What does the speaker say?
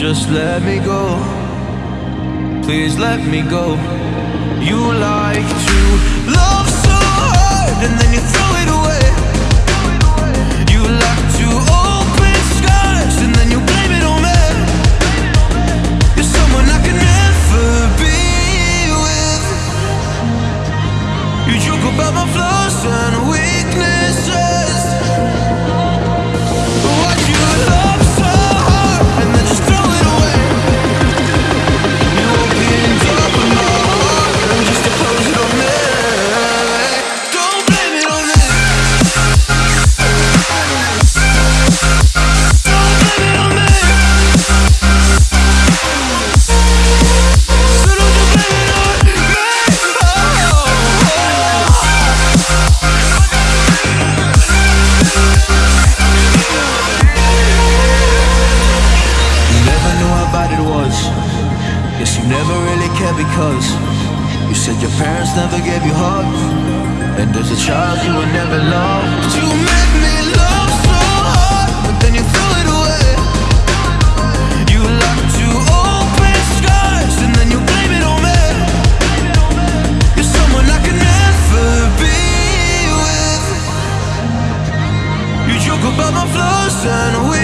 Just let me go. Please let me go. You like to love. Guess you never really cared because you said your parents never gave you hugs. And as a child, you were never loved. You made me love so hard, but then you threw it away. You like to open scars and then you blame it on me. You're someone I can never be with. You joke about my flaws and we.